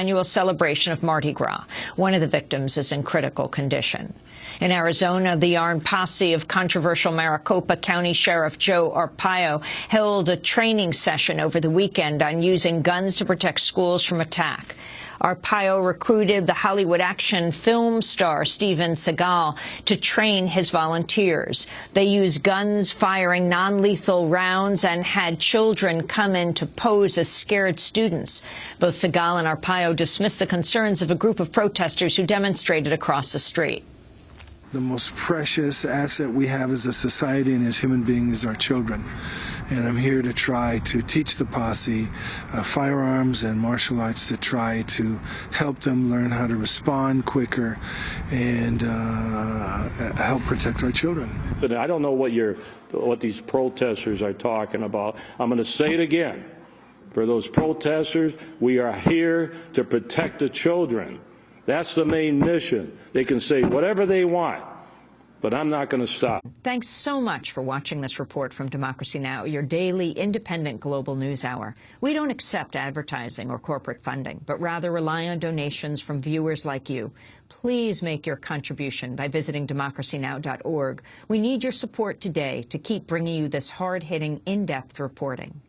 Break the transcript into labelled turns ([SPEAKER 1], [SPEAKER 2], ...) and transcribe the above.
[SPEAKER 1] annual celebration of Mardi Gras. One of the victims is in critical condition. In Arizona, the armed posse of controversial Maricopa County Sheriff Joe Arpaio held a training session over the weekend on using guns to protect schools from attack. Arpaio recruited the Hollywood action film star Steven Seagal to train his volunteers. They used guns firing non-lethal rounds and had children come in to pose as scared students. Both Seagal and Arpaio dismissed the concerns of a group of protesters who demonstrated across the street.
[SPEAKER 2] The most precious asset we have as a society and as human beings is our children. And I'm here to try to teach the posse uh, firearms and martial arts to try to help them learn how to respond quicker and uh, help protect our children.
[SPEAKER 3] But I don't know what you're, what these protesters are talking about. I'm going to say it again. For those protesters, we are here to protect the children. That's the main mission. They can say whatever they want, but I'm not going to stop.
[SPEAKER 1] Thanks so much for watching this report from Democracy Now!, your daily independent global news hour. We don't accept advertising or corporate funding, but rather rely on donations from viewers like you. Please make your contribution by visiting democracynow.org. We need your support today to keep bringing you this hard-hitting, in-depth reporting.